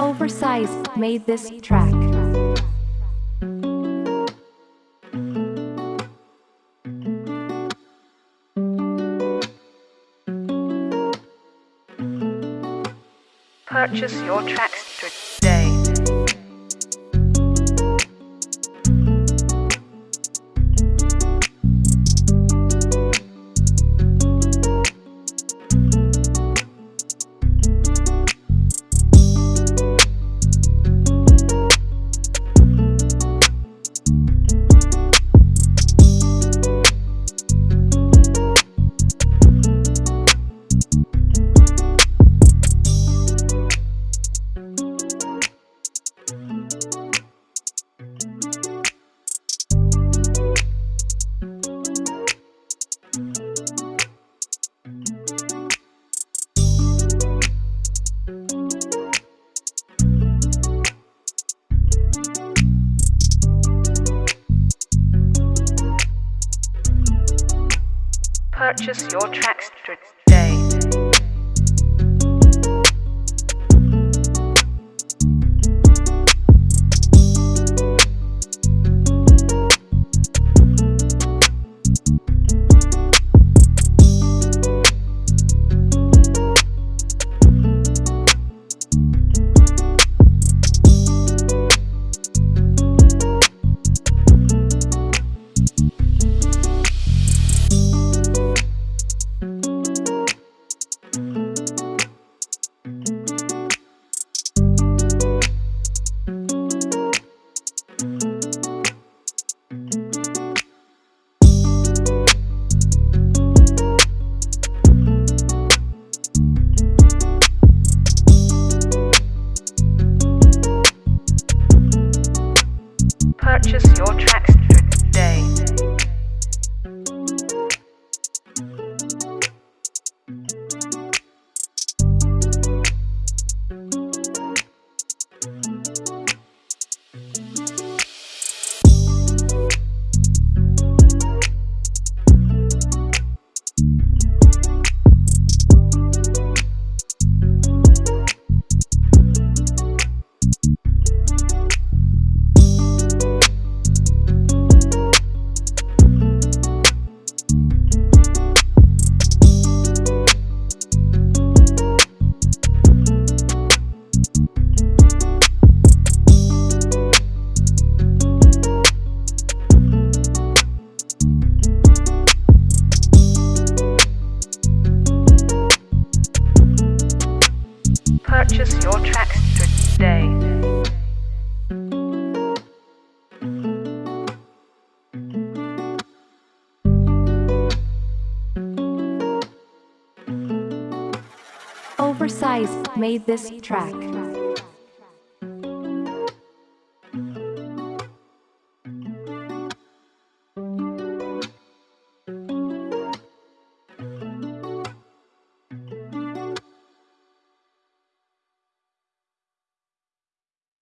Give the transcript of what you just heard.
Oversize made this track. Purchase your tracks Purchase your tracks Purchase your tracks today. Purchase your tracks today. Oversize made this track.